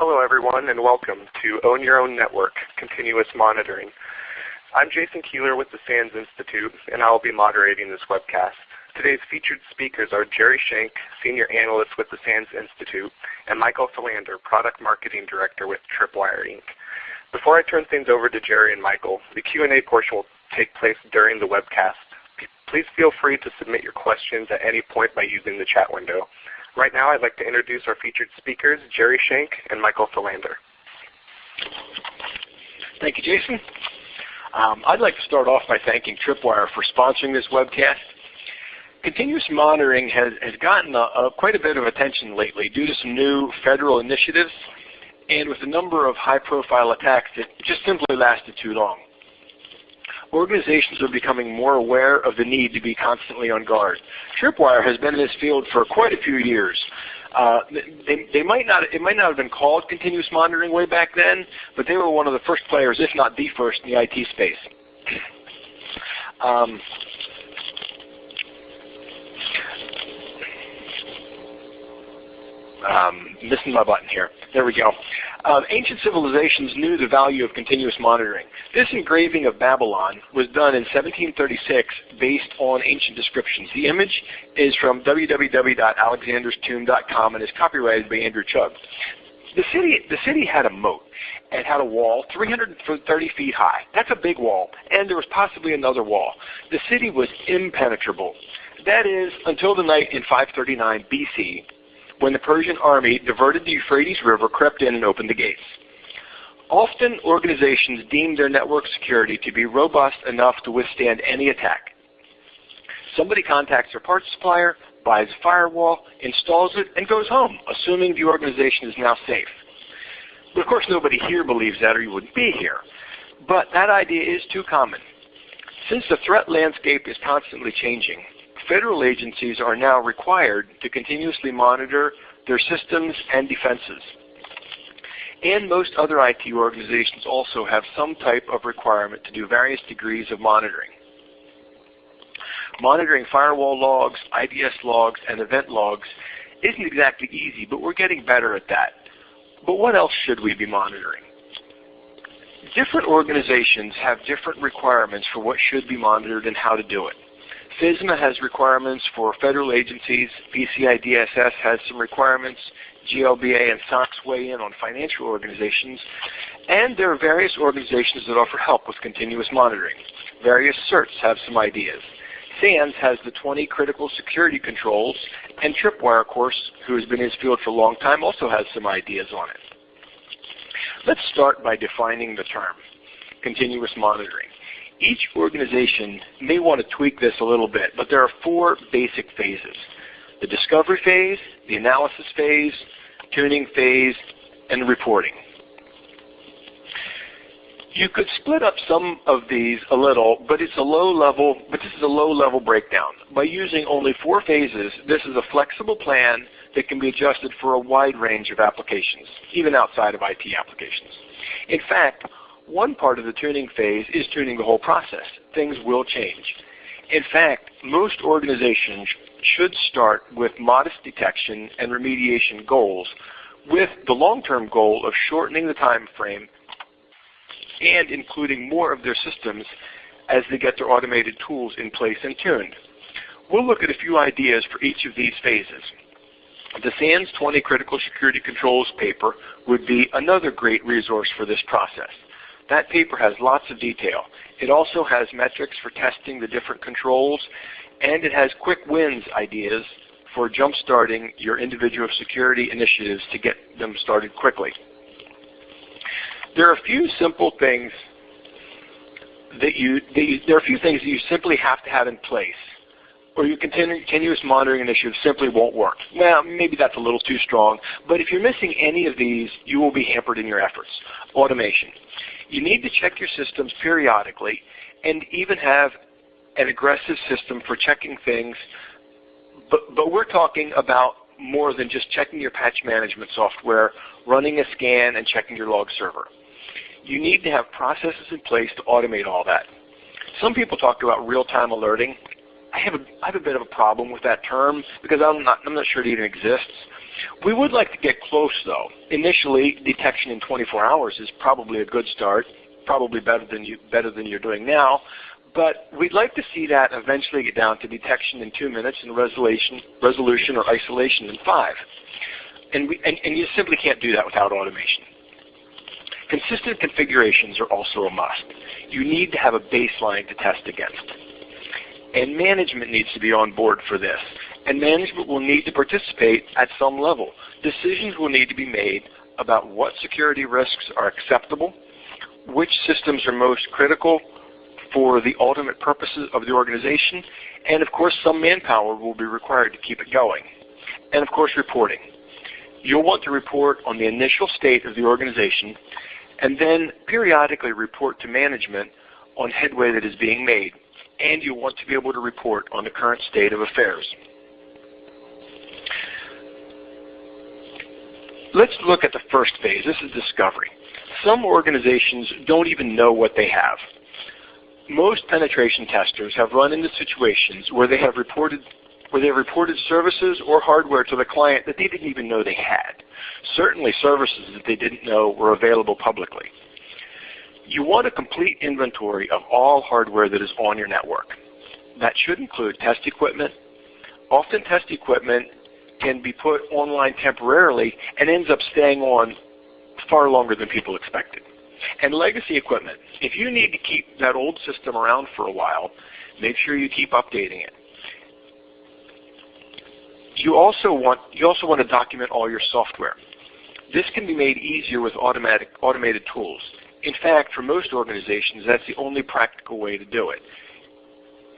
Hello everyone and welcome to Own Your Own Network Continuous Monitoring. I'm Jason Keeler with the SANS Institute and I will be moderating this webcast. Today's featured speakers are Jerry Shenk, Senior Analyst with the SANS Institute, and Michael Thelander, Product Marketing Director with Tripwire Inc. Before I turn things over to Jerry and Michael, the Q&A portion will take place during the webcast. Please feel free to submit your questions at any point by using the chat window. Right now I'd like to introduce our featured speakers, Jerry Shenk and Michael Thelander. Thank you, Jason. Um, I'd like to start off by thanking Tripwire for sponsoring this webcast. Continuous monitoring has, has gotten a, a, quite a bit of attention lately due to some new federal initiatives and with a number of high-profile attacks that just simply lasted too long organizations are becoming more aware of the need to be constantly on guard. Tripwire has been in this field for quite a few years. Uh, they, they, might not, it might not have been called continuous monitoring way back then, but they were one of the first players, if not the first, in the IT space. Um, um, missing my button here. There we go. Um, ancient civilizations knew the value of continuous monitoring. This engraving of Babylon was done in 1736 based on ancient descriptions. The image is from www.alexanderstomb.com and is copyrighted by Andrew Chugg. The city, the city had a moat. and had a wall 330 feet high. That's a big wall. And there was possibly another wall. The city was impenetrable. That is, until the night in 539 BC when the Persian army diverted the Euphrates River, crept in and opened the gates. Often organizations deem their network security to be robust enough to withstand any attack. Somebody contacts their parts supplier, buys a firewall, installs it, and goes home, assuming the organization is now safe. But of course nobody here believes that or you wouldn't be here. But that idea is too common. Since the threat landscape is constantly changing, federal agencies are now required to continuously monitor their systems and defenses. And most other IT organizations also have some type of requirement to do various degrees of monitoring. Monitoring firewall logs, IDS logs, and event logs isn't exactly easy, but we're getting better at that. But what else should we be monitoring? Different organizations have different requirements for what should be monitored and how to do it. FISMA has requirements for federal agencies. PCI DSS has some requirements. GLBA and SOX weigh in on financial organizations. And there are various organizations that offer help with continuous monitoring. Various certs have some ideas. SANS has the 20 critical security controls, and Tripwire, of course, who has been in this field for a long time, also has some ideas on it. Let's start by defining the term, continuous monitoring. Each organization may want to tweak this a little bit, but there are four basic phases. The discovery phase, the analysis phase, tuning phase, and reporting. You could split up some of these a little, but it's a low level, but this is a low level breakdown. By using only four phases, this is a flexible plan that can be adjusted for a wide range of applications, even outside of IT applications. In fact, one part of the tuning phase is tuning the whole process. Things will change. In fact, most organizations should start with modest detection and remediation goals with the long-term goal of shortening the time frame and including more of their systems as they get their automated tools in place and tuned. We'll look at a few ideas for each of these phases. The SANS 20 Critical Security Controls paper would be another great resource for this process. That paper has lots of detail. It also has metrics for testing the different controls, and it has quick wins ideas for jump-starting your individual security initiatives to get them started quickly. There are a few simple things that you, that you, there are a few things that you simply have to have in place or your continuous monitoring initiative simply won't work. Well, maybe that's a little too strong, but if you're missing any of these, you will be hampered in your efforts. Automation. You need to check your systems periodically and even have an aggressive system for checking things, but, but we're talking about more than just checking your patch management software, running a scan, and checking your log server. You need to have processes in place to automate all that. Some people talk about real-time alerting. I have, a, I have a bit of a problem with that term because I'm not, I'm not sure it even exists. We would like to get close though. Initially, detection in 24 hours is probably a good start, probably better than, you, better than you're doing now, but we'd like to see that eventually get down to detection in two minutes and resolution, resolution or isolation in five. And, we, and, and you simply can't do that without automation. Consistent configurations are also a must. You need to have a baseline to test against. And management needs to be on board for this. And management will need to participate at some level. Decisions will need to be made about what security risks are acceptable, which systems are most critical for the ultimate purposes of the organization, and of course some manpower will be required to keep it going. And of course reporting. You'll want to report on the initial state of the organization and then periodically report to management on headway that is being made. And you'll want to be able to report on the current state of affairs. Let's look at the first phase. This is discovery. Some organizations don't even know what they have. Most penetration testers have run into situations where they have reported where they have reported services or hardware to the client that they didn't even know they had. Certainly services that they didn't know were available publicly. You want a complete inventory of all hardware that is on your network. That should include test equipment. Often test equipment can be put online temporarily and ends up staying on far longer than people expected. And legacy equipment. If you need to keep that old system around for a while, make sure you keep updating it. You also want you also want to document all your software. This can be made easier with automatic automated tools. In fact, for most organizations, that's the only practical way to do it.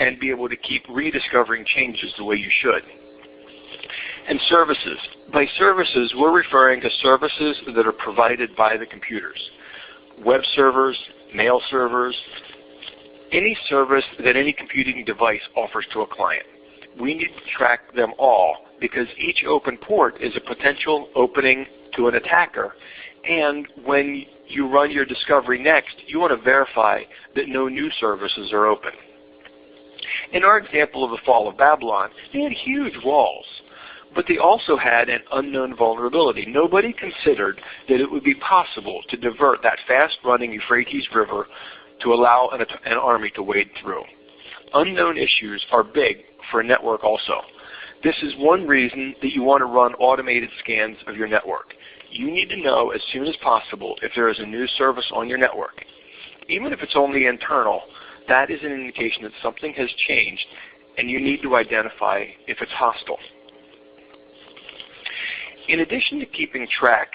And be able to keep rediscovering changes the way you should. And services. By services, we're referring to services that are provided by the computers. Web servers, mail servers, any service that any computing device offers to a client. We need to track them all because each open port is a potential opening to an attacker. And when you run your discovery next, you want to verify that no new services are open. In our example of the fall of Babylon, they had huge walls, but they also had an unknown vulnerability. Nobody considered that it would be possible to divert that fast-running Euphrates River to allow an, an army to wade through. Unknown issues are big for a network also. This is one reason that you want to run automated scans of your network. You need to know as soon as possible if there is a new service on your network. Even if it's only internal, that is an indication that something has changed and you need to identify if it's hostile. In addition to keeping track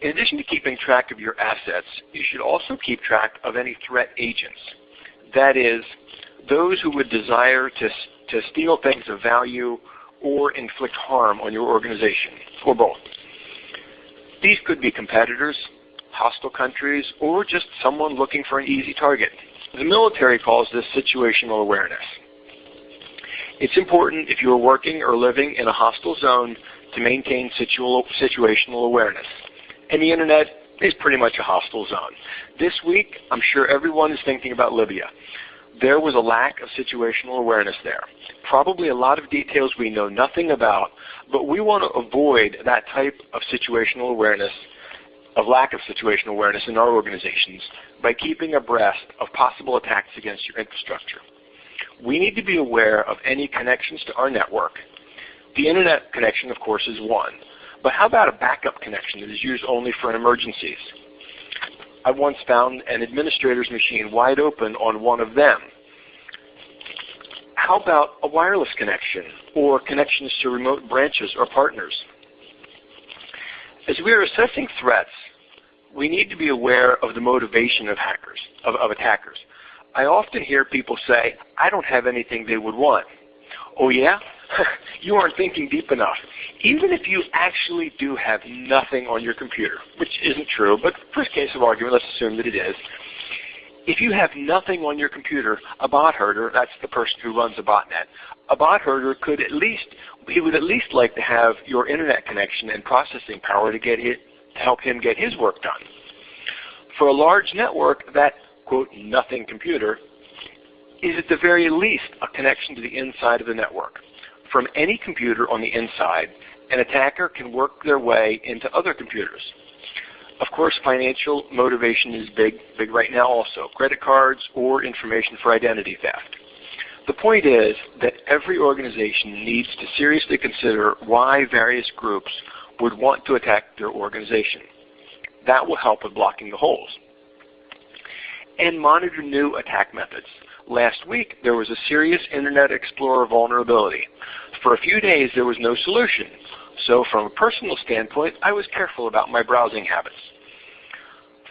in addition to keeping track of your assets, you should also keep track of any threat agents. That is, those who would desire to to steal things of value or inflict harm on your organization, or both. These could be competitors, hostile countries, or just someone looking for an easy target. The military calls this situational awareness. It's important if you are working or living in a hostile zone to maintain situational awareness. And the internet is pretty much a hostile zone. This week, I'm sure everyone is thinking about Libya there was a lack of situational awareness there. Probably a lot of details we know nothing about, but we want to avoid that type of situational awareness, of lack of situational awareness in our organizations by keeping abreast of possible attacks against your infrastructure. We need to be aware of any connections to our network. The internet connection, of course, is one. But how about a backup connection that is used only for emergencies? I once found an administrator's machine wide open on one of them. How about a wireless connection or connections to remote branches or partners? As we are assessing threats, we need to be aware of the motivation of hackers, of, of attackers. I often hear people say, I don't have anything they would want. Oh yeah? you aren't thinking deep enough. Even if you actually do have nothing on your computer, which isn't true, but for case of argument, let's assume that it is. If you have nothing on your computer, a bot herder, that's the person who runs a botnet, a bot herder could at least, he would at least like to have your internet connection and processing power to get it, to help him get his work done. For a large network, that quote nothing computer is at the very least a connection to the inside of the network. From any computer on the inside, an attacker can work their way into other computers. Of course, financial motivation is big, big right now also. Credit cards or information for identity theft. The point is that every organization needs to seriously consider why various groups would want to attack their organization. That will help with blocking the holes. And monitor new attack methods. Last week, there was a serious Internet Explorer vulnerability. For a few days, there was no solution. So from a personal standpoint, I was careful about my browsing habits.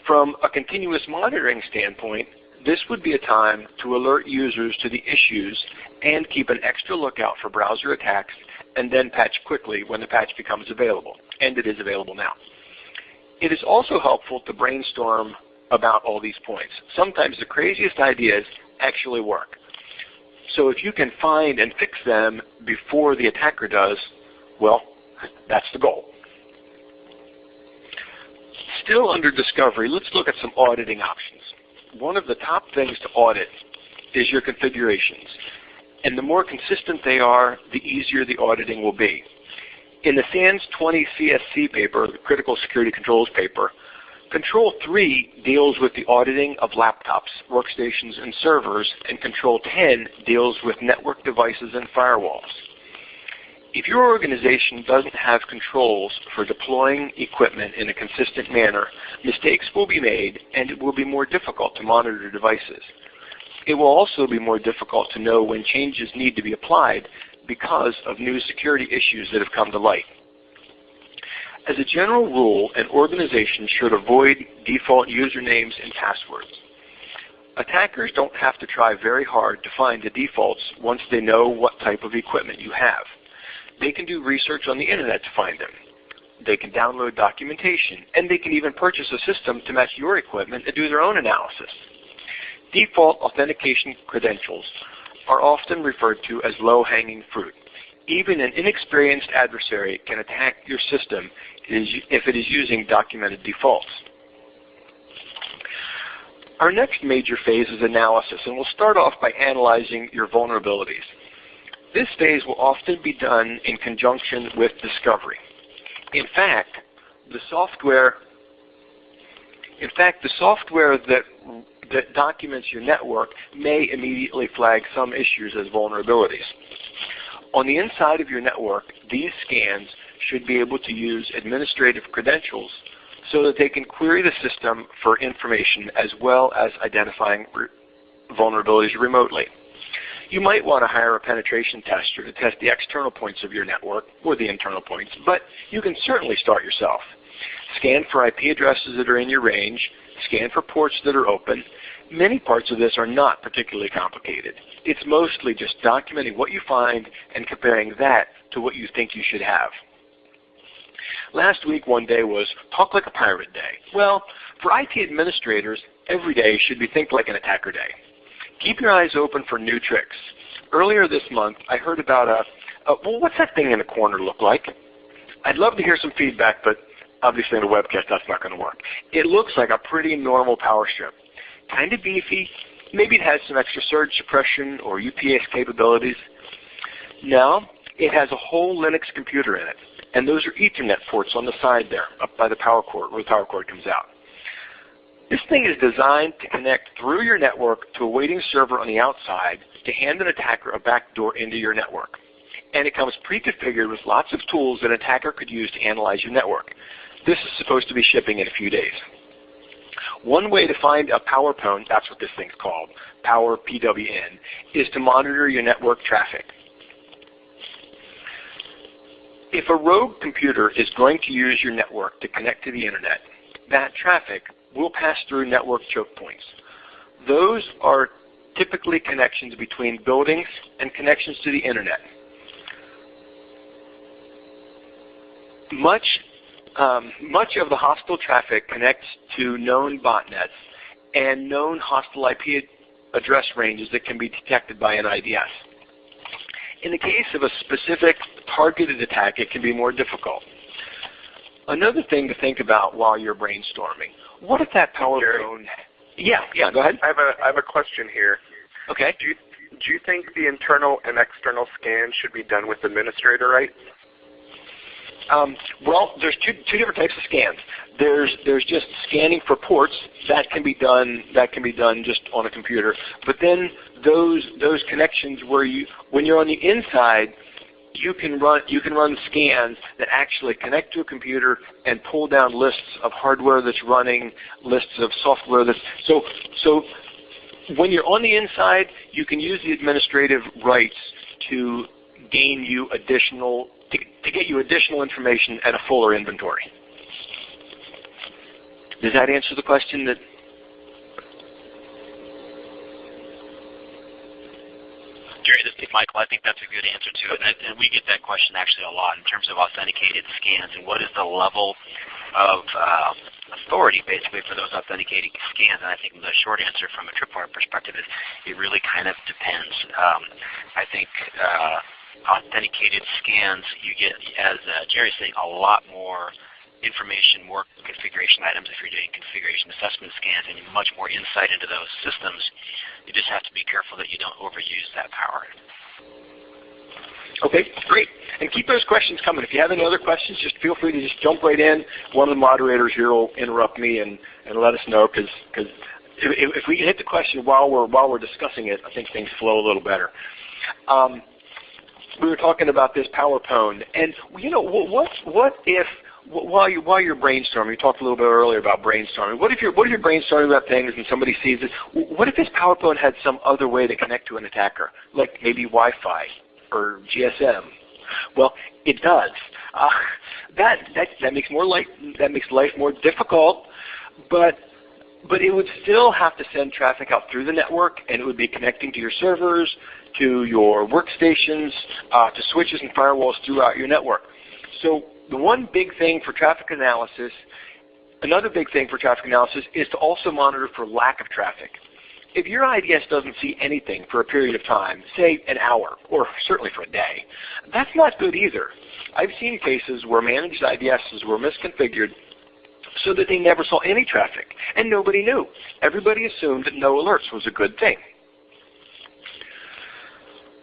From a continuous monitoring standpoint, this would be a time to alert users to the issues and keep an extra lookout for browser attacks and then patch quickly when the patch becomes available. And it is available now. It is also helpful to brainstorm about all these points. Sometimes the craziest ideas actually work. So if you can find and fix them before the attacker does, well, that's the goal. Still under discovery, let's look at some auditing options. One of the top things to audit is your configurations. And the more consistent they are, the easier the auditing will be. In the SANS 20 CSC paper, the Critical Security Controls paper, Control 3 deals with the auditing of laptops, workstations, and servers, and Control 10 deals with network devices and firewalls. If your organization doesn't have controls for deploying equipment in a consistent manner, mistakes will be made and it will be more difficult to monitor devices. It will also be more difficult to know when changes need to be applied because of new security issues that have come to light. As a general rule, an organization should avoid default usernames and passwords. Attackers don't have to try very hard to find the defaults once they know what type of equipment you have. They can do research on the internet to find them. They can download documentation, and they can even purchase a system to match your equipment and do their own analysis. Default authentication credentials are often referred to as low-hanging fruit. Even an inexperienced adversary can attack your system if it is using documented defaults. Our next major phase is analysis, and we'll start off by analyzing your vulnerabilities. This phase will often be done in conjunction with discovery. In fact, the software in fact, the software that, that documents your network may immediately flag some issues as vulnerabilities. On the inside of your network, these scans should be able to use administrative credentials so that they can query the system for information as well as identifying vulnerabilities remotely. You might want to hire a penetration tester to test the external points of your network or the internal points, but you can certainly start yourself. Scan for IP addresses that are in your range, scan for ports that are open. Many parts of this are not particularly complicated. It's mostly just documenting what you find and comparing that to what you think you should have. Last week one day was Talk Like a Pirate Day. Well, for IT administrators, every day should be Think Like an Attacker Day. Keep your eyes open for new tricks. Earlier this month, I heard about a, a well, what's that thing in the corner look like? I'd love to hear some feedback, but obviously in a webcast that's not going to work. It looks like a pretty normal power strip. Kind of beefy. Maybe it has some extra surge suppression or UPS capabilities. Now, it has a whole Linux computer in it. And those are Ethernet ports on the side there, up by the power cord, where the power cord comes out. This thing is designed to connect through your network to a waiting server on the outside to hand an attacker a backdoor into your network. And it comes pre-configured with lots of tools that an attacker could use to analyze your network. This is supposed to be shipping in a few days. One way to find a power pwn, that's what this thing's called, power PWN, is to monitor your network traffic. If a rogue computer is going to use your network to connect to the internet, that traffic will pass through network choke points. Those are typically connections between buildings and connections to the internet. Much, um, much of the hostile traffic connects to known botnets and known hostile IP address ranges that can be detected by an IDS. In the case of a specific targeted attack, it can be more difficult. Another thing to think about while you're brainstorming, what if that power pwn... Yeah, yeah, go ahead. I have a, I have a question here. Okay. Do you, do you think the internal and external scan should be done with administrator rights? Um, well, there's two, two different types of scans. There's there's just scanning for ports that can be done that can be done just on a computer. But then those those connections where you when you're on the inside, you can run you can run scans that actually connect to a computer and pull down lists of hardware that's running, lists of software that's so so when you're on the inside, you can use the administrative rights to gain you additional to, to get you additional information and a fuller inventory. Does that answer the question that Jerry, this is Michael. I think that's a good answer to it. And, we get that question actually a lot in terms of authenticated scans and what is the level of uh, authority basically for those authenticating scans. And I think the short answer from a tripwire perspective is it really kind of depends. Um, I think uh, authenticated scans, you get, as uh, Jerry's saying, a lot more information, more configuration items if you're doing configuration assessment scans and much more insight into those systems. You just have to be careful that you don't overuse that power. Okay, great. And keep those questions coming. If you have any other questions, just feel free to just jump right in. One of the moderators here will interrupt me and, and let us know because if, if we can hit the question while we're while we're discussing it, I think things flow a little better. Um, we were talking about this Power Pwn, and you know what what if while you while you're brainstorming, you talked a little bit earlier about brainstorming. What if you're what if you're brainstorming about things and somebody sees it? What if this Power Pwn had some other way to connect to an attacker, like maybe Wi-Fi or GSM? Well, it does. Uh, that that that makes more life that makes life more difficult, but but it would still have to send traffic out through the network, and it would be connecting to your servers, to your workstations, uh, to switches and firewalls throughout your network. So the one big thing for traffic analysis, another big thing for traffic analysis is to also monitor for lack of traffic. If your IDS doesn't see anything for a period of time, say an hour, or certainly for a day, that's not good either. I've seen cases where managed IDSs were misconfigured so that they never saw any traffic, and nobody knew. Everybody assumed that no alerts was a good thing.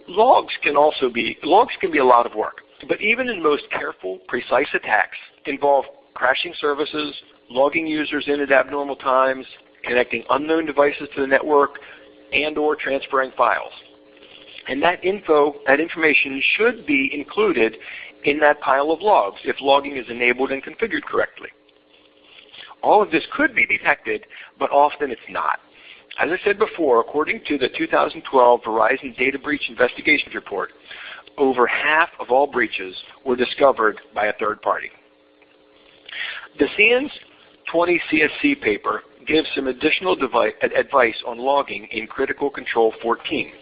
Logs can also be, logs can be a lot of work. But even in most careful, precise attacks involve crashing services, logging users in at abnormal times, connecting unknown devices to the network, and or transferring files. And that info, that information should be included in that pile of logs if logging is enabled and configured correctly. All of this could be detected, but often it's not. As I said before, according to the 2012 Verizon Data Breach Investigations Report, over half of all breaches were discovered by a third party. The SANS 20 CSC paper gives some additional advice on logging in Critical Control 14.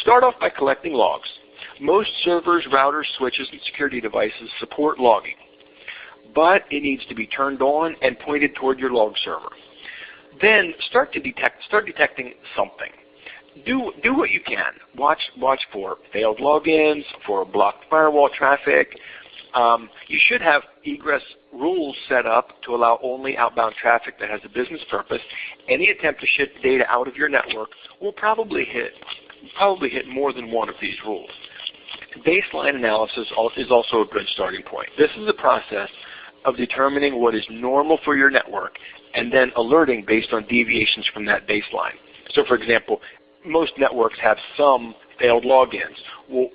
Start off by collecting logs. Most servers, routers, switches, and security devices support logging, but it needs to be turned on and pointed toward your log server. Then start to detect, start detecting something do do what you can. Watch watch for failed logins, for blocked firewall traffic. Um, you should have egress rules set up to allow only outbound traffic that has a business purpose. Any attempt to ship data out of your network will probably hit probably hit more than one of these rules. Baseline analysis is also a good starting point. This is a process of determining what is normal for your network and then alerting based on deviations from that baseline. So for example, most networks have some failed logins. Well,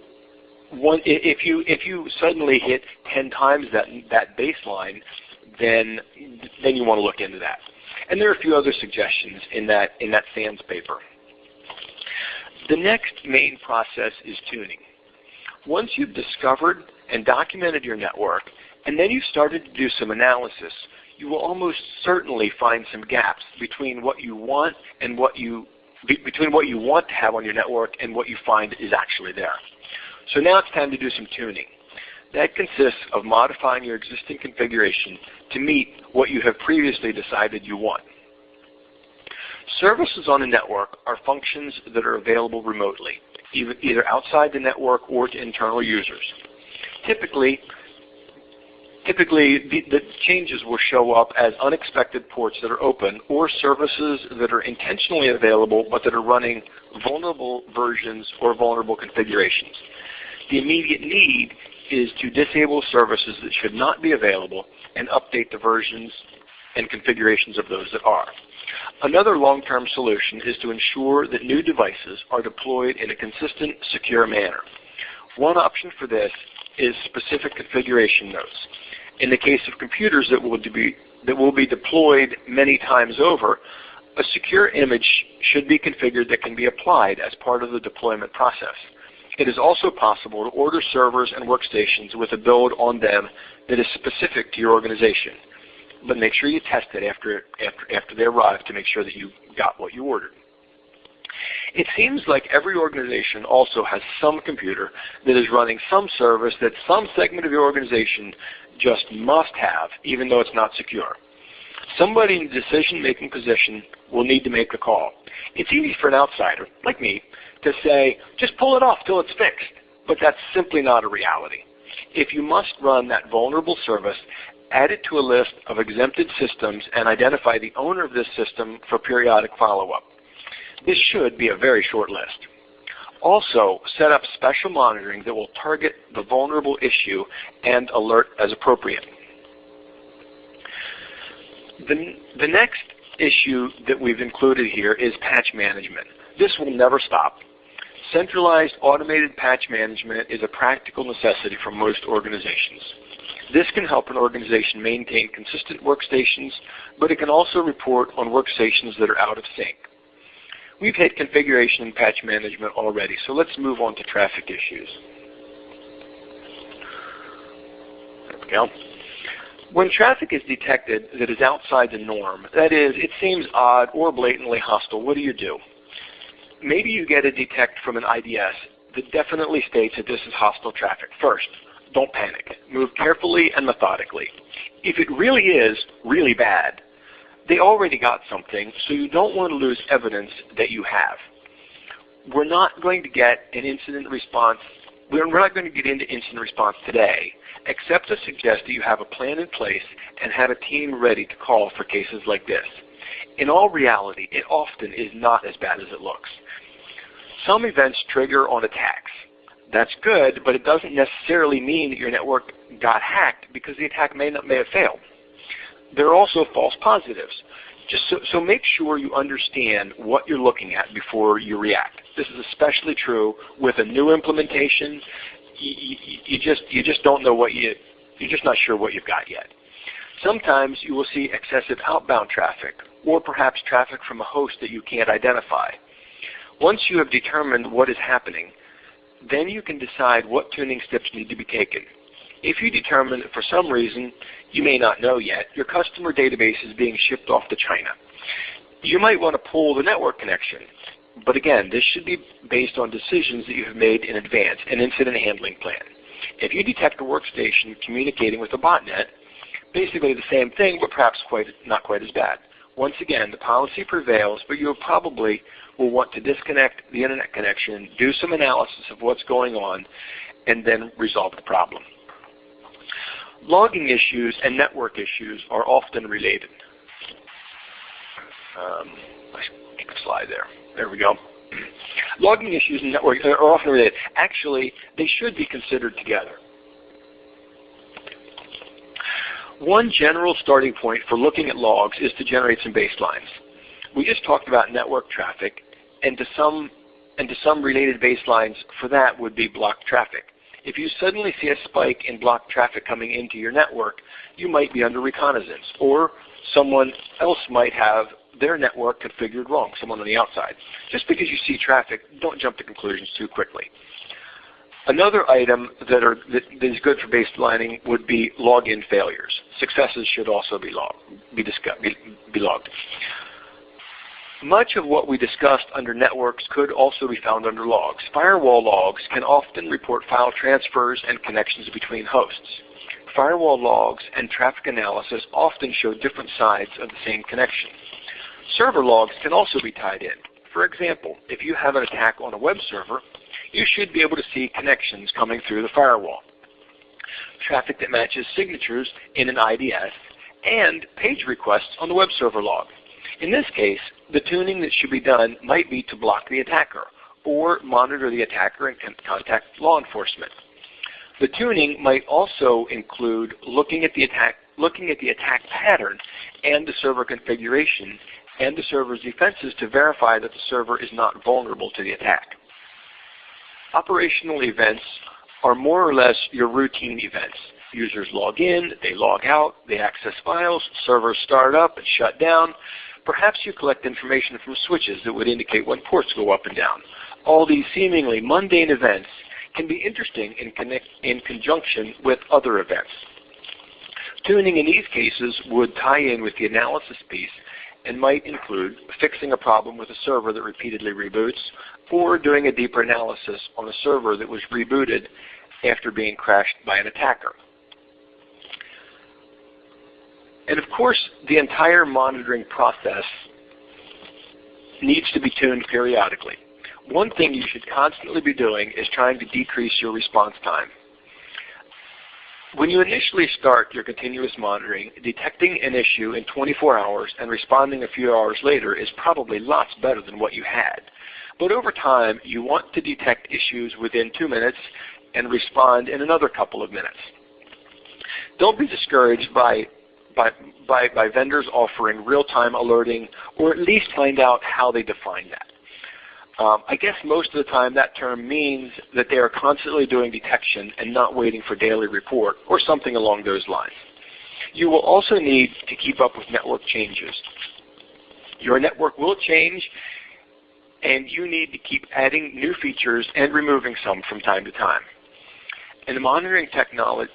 one, if you if you suddenly hit 10 times that that baseline, then then you want to look into that. And there are a few other suggestions in that in that SANS paper. The next main process is tuning. Once you've discovered and documented your network, and then you've started to do some analysis, you will almost certainly find some gaps between what you want and what you between what you want to have on your network and what you find is actually there. So now it's time to do some tuning. That consists of modifying your existing configuration to meet what you have previously decided you want. Services on a network are functions that are available remotely, either outside the network or to internal users. Typically, Typically, the, the, changes will show up as unexpected ports that are open or services that are intentionally available but that are running vulnerable versions or vulnerable configurations. The immediate need is to disable services that should not be available and update the versions and configurations of those that are. Another long-term solution is to ensure that new devices are deployed in a consistent, secure manner. One option for this is specific configuration notes. In the case of computers that will be, that will be deployed many times over, a secure image should be configured that can be applied as part of the deployment process. It is also possible to order servers and workstations with a build on them that is specific to your organization. But make sure you test it after, after, after they arrive to make sure that you got what you ordered. It seems like every organization also has some computer that is running some service that some segment of your organization just must have, even though it's not secure. Somebody in the decision-making position will need to make the call. It's easy for an outsider, like me, to say, just pull it off till it's fixed. But that's simply not a reality. If you must run that vulnerable service, add it to a list of exempted systems and identify the owner of this system for periodic follow-up. This should be a very short list. Also, set up special monitoring that will target the vulnerable issue and alert as appropriate. The, the next issue that we've included here is patch management. This will never stop. Centralized automated patch management is a practical necessity for most organizations. This can help an organization maintain consistent workstations, but it can also report on workstations that are out of sync. We've hit configuration and patch management already, so let's move on to traffic issues. There we go. When traffic is detected that is outside the norm, that is, it seems odd or blatantly hostile, what do you do? Maybe you get a detect from an IDS that definitely states that this is hostile traffic. First, don't panic. Move carefully and methodically. If it really is really bad, they already got something, so you don't want to lose evidence that you have. We're not going to get an incident response. We're not going to get into incident response today, except to suggest that you have a plan in place and have a team ready to call for cases like this. In all reality, it often is not as bad as it looks. Some events trigger on attacks. That's good, but it doesn't necessarily mean that your network got hacked because the attack may, not, may have failed. There are also false positives. Just so, so make sure you understand what you're looking at before you react. This is especially true with a new implementation. You, you, you, just you just don't know what you you're just not sure what you've got yet. Sometimes you will see excessive outbound traffic, or perhaps traffic from a host that you can't identify. Once you have determined what is happening, then you can decide what tuning steps need to be taken. If you determine that for some reason, you may not know yet, your customer database is being shipped off to China, you might want to pull the network connection. But again, this should be based on decisions that you have made in advance, an incident handling plan. If you detect a workstation communicating with a botnet, basically the same thing, but perhaps quite, not quite as bad. Once again, the policy prevails, but you probably will want to disconnect the internet connection, do some analysis of what's going on, and then resolve the problem. Logging issues and network issues are often related. Um, slide there. There we go. Logging issues and network are often related. Actually, they should be considered together. One general starting point for looking at logs is to generate some baselines. We just talked about network traffic, and to some and to some related baselines for that would be block traffic. If you suddenly see a spike in block traffic coming into your network, you might be under reconnaissance, or someone else might have their network configured wrong, someone on the outside. Just because you see traffic, don't jump to conclusions too quickly. Another item that, are, that is good for baselining would be login failures. Successes should also be, be, be, be logged. Much of what we discussed under networks could also be found under logs. Firewall logs can often report file transfers and connections between hosts. Firewall logs and traffic analysis often show different sides of the same connection. Server logs can also be tied in. For example, if you have an attack on a web server, you should be able to see connections coming through the firewall. Traffic that matches signatures in an IDS, and page requests on the web server log. In this case, the tuning that should be done might be to block the attacker or monitor the attacker and contact law enforcement. The tuning might also include looking at the attack, looking at the attack pattern and the server configuration and the server's defenses to verify that the server is not vulnerable to the attack. Operational events are more or less your routine events. Users log in, they log out, they access files, servers start up and shut down. Perhaps you collect information from switches that would indicate when ports go up and down. All these seemingly mundane events can be interesting in, connect, in conjunction with other events. Tuning in these cases would tie in with the analysis piece and might include fixing a problem with a server that repeatedly reboots or doing a deeper analysis on a server that was rebooted after being crashed by an attacker. And of course, the entire monitoring process needs to be tuned periodically. One thing you should constantly be doing is trying to decrease your response time. When you initially start your continuous monitoring, detecting an issue in 24 hours and responding a few hours later is probably lots better than what you had. But over time, you want to detect issues within two minutes and respond in another couple of minutes. Don't be discouraged by, by, by, by vendors offering real-time alerting, or at least find out how they define that. Um, I guess most of the time that term means that they are constantly doing detection and not waiting for daily report or something along those lines. You will also need to keep up with network changes. Your network will change and you need to keep adding new features and removing some from time to time. And the monitoring technology,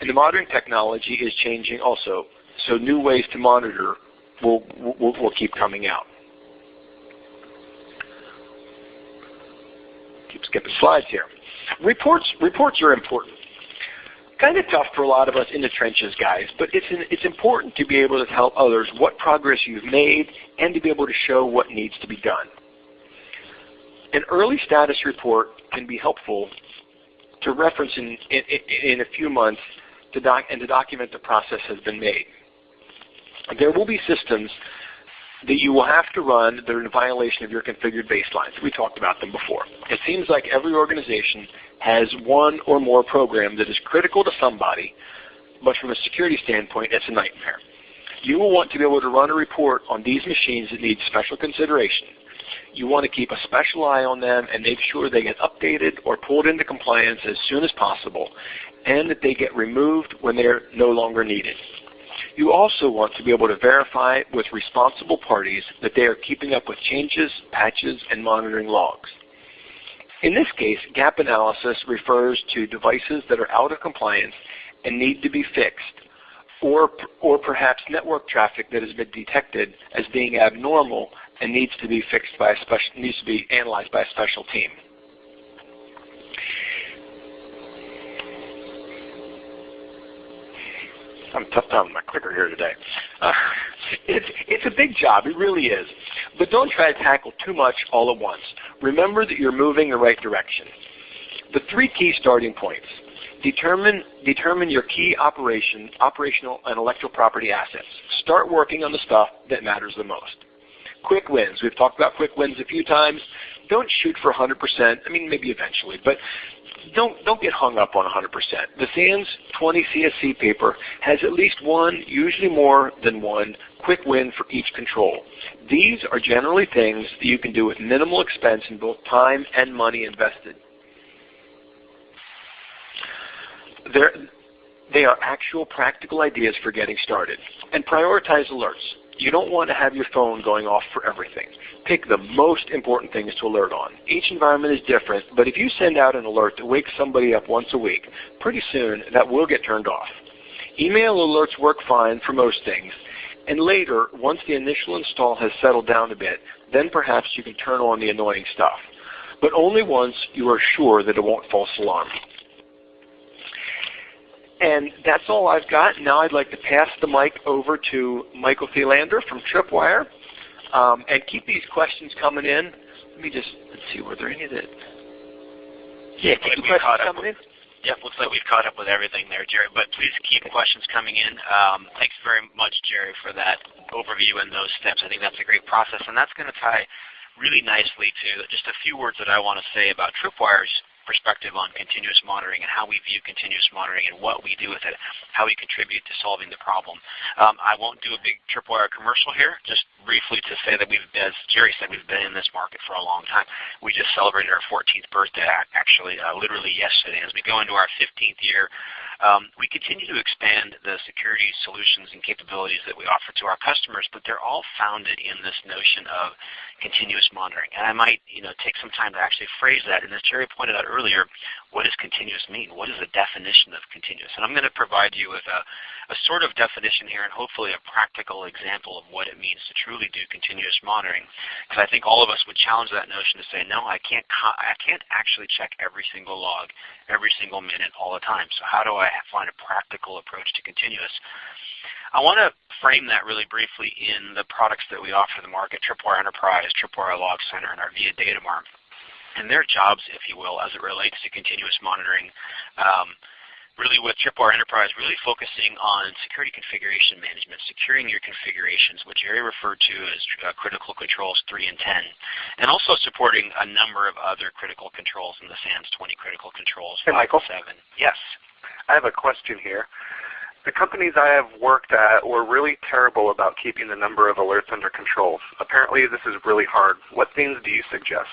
and the monitoring technology is changing also, so new ways to monitor will, will, will keep coming out. keep skipping slides here. Reports, reports are important. Kind of tough for a lot of us in the trenches, guys, but it's, an, it's important to be able to tell others what progress you've made and to be able to show what needs to be done. An early status report can be helpful to reference in, in, in a few months to doc, and to document the process has been made. There will be systems that you will have to run that are in violation of your configured baselines. We talked about them before. It seems like every organization has one or more program that is critical to somebody, but from a security standpoint, it's a nightmare. You will want to be able to run a report on these machines that need special consideration. You want to keep a special eye on them and make sure they get updated or pulled into compliance as soon as possible, and that they get removed when they're no longer needed. You also want to be able to verify with responsible parties that they are keeping up with changes, patches, and monitoring logs. In this case, gap analysis refers to devices that are out of compliance and need to be fixed, or, or perhaps network traffic that has been detected as being abnormal and needs to be fixed by a special, needs to be analyzed by a special team. I'm tough with my clicker here today. Uh, it's, it's a big job, it really is. But don't try to tackle too much all at once. Remember that you're moving the right direction. The three key starting points. Determine, determine your key operation, operational and intellectual property assets. Start working on the stuff that matters the most. Quick wins. We've talked about quick wins a few times. Don't shoot for 100%. I mean, maybe eventually, but don't don't get hung up on 100%. The SANS 20 CSC paper has at least one, usually more than one, quick win for each control. These are generally things that you can do with minimal expense in both time and money invested. They're, they are actual practical ideas for getting started. And prioritize alerts. You don't want to have your phone going off for everything. Pick the most important things to alert on. Each environment is different, but if you send out an alert to wake somebody up once a week, pretty soon that will get turned off. Email alerts work fine for most things, and later, once the initial install has settled down a bit, then perhaps you can turn on the annoying stuff. But only once you are sure that it won't false alarm. And that's all I've got. Now I'd like to pass the mic over to Michael Thelander from Tripwire. Um, and keep these questions coming in. Let me just let's see, were there any that... Yeah, keep questions coming in. Yep, looks like we've caught up with everything there, Jerry. But please keep questions coming in. Um, thanks very much, Jerry, for that overview and those steps. I think that's a great process, and that's going to tie really nicely to just a few words that I want to say about Tripwire's perspective on continuous monitoring and how we view continuous monitoring and what we do with it, how we contribute to solving the problem. Um, I won't do a big tripwire commercial here, just briefly to say that we've, as Jerry said, we've been in this market for a long time. We just celebrated our 14th birthday, actually, uh, literally yesterday. As we go into our 15th year, um, we continue to expand the security solutions and capabilities that we offer to our customers, but they're all founded in this notion of continuous monitoring. And I might you know, take some time to actually phrase that. And as Jerry pointed out earlier, what does continuous mean? What is the definition of continuous? And I'm going to provide you with a, a sort of definition here and hopefully a practical example of what it means to truly do continuous monitoring. Because I think all of us would challenge that notion to say, no, I can't, I can't actually check every single log every single minute all the time. So how do I find a practical approach to continuous? I want to frame that really briefly in the products that we offer the market, Tripwire Enterprise, Tripwire Log Center, and our VIA Data. And their jobs, if you will, as it relates to continuous monitoring. Um, really with Tripwire Enterprise, really focusing on security configuration management, securing your configurations, which Jerry referred to as uh, critical controls 3 and 10, and also supporting a number of other critical controls in the SANS 20 critical controls. Hey, Michael. 7. Yes. I have a question here. The companies I have worked at were really terrible about keeping the number of alerts under control. Apparently this is really hard. What things do you suggest?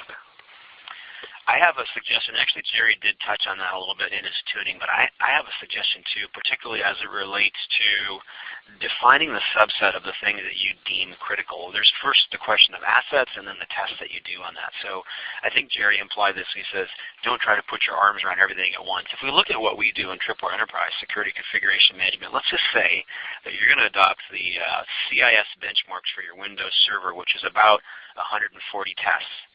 I have a suggestion. Actually, Jerry did touch on that a little bit in his tuning, but I, I have a suggestion too, particularly as it relates to defining the subset of the things that you deem critical. There's first the question of assets and then the tests that you do on that. So I think Jerry implied this. He says, don't try to put your arms around everything at once. If we look at what we do in Tripwire Enterprise Security Configuration Management, let's just say that you're going to adopt the uh, CIS benchmarks for your Windows Server, which is about 140 tests.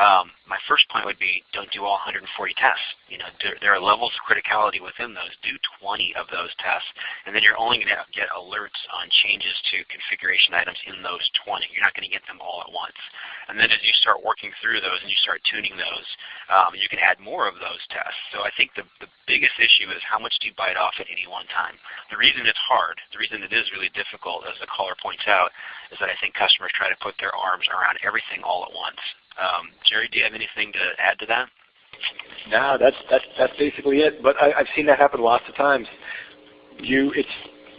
Um, my first point would be don't do all 140 tests. You know, there, there, are levels of criticality within those. Do 20 of those tests, and then you're only going to get alerts on changes to configuration items in those 20. You're not going to get them all at once. And then as you start working through those and you start tuning those, um, you can add more of those tests. So I think the, the biggest issue is how much do you bite off at any one time. The reason it's hard, the reason it is really difficult, as the caller points out, is that I think customers try to put their arms around everything all at once. Um, Jerry, do you have anything to add to that? No, that's that's that's basically it. But I, have seen that happen lots of times. You, it's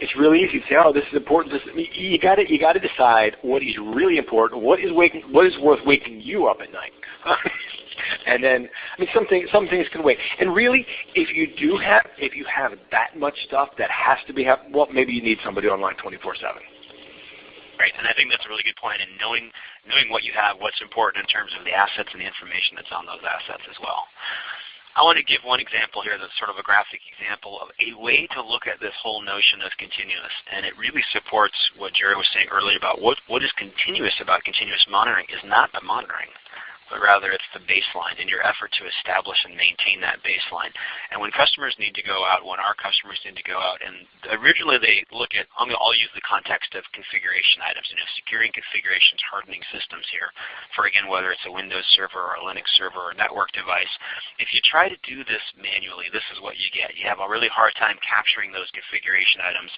it's really easy to say, oh, this is important. This, you got to you got to decide what is really important. What is waking what is worth waking you up at night. and then, I mean, some things some things can wait. And really, if you do have if you have that much stuff that has to be happening, well, maybe you need somebody online 24/7. Right, and I think that's a really good point. And knowing knowing what you have, what's important in terms of the assets and the information that's on those assets as well. I want to give one example here that's sort of a graphic example of a way to look at this whole notion of continuous. And it really supports what Jerry was saying earlier about what, what is continuous about continuous monitoring is not the monitoring but rather it's the baseline and your effort to establish and maintain that baseline. And when customers need to go out, when our customers need to go out, and originally they look at, I'm going to use the context of configuration items, you know, securing configurations, hardening systems here, for again, whether it's a Windows server or a Linux server or a network device. If you try to do this manually, this is what you get. You have a really hard time capturing those configuration items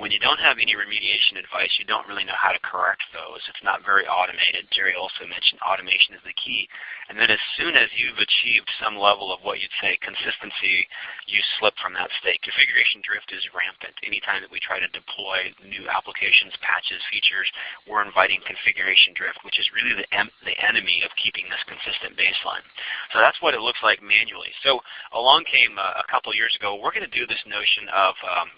when you don't have any remediation advice, you don't really know how to correct those. It's not very automated. Jerry also mentioned automation is the key. And then as soon as you've achieved some level of what you'd say consistency, you slip from that state. Configuration drift is rampant. Anytime that we try to deploy new applications, patches, features, we're inviting configuration drift, which is really the, the enemy of keeping this consistent baseline. So that's what it looks like manually. So along came uh, a couple years ago, we're going to do this notion of um,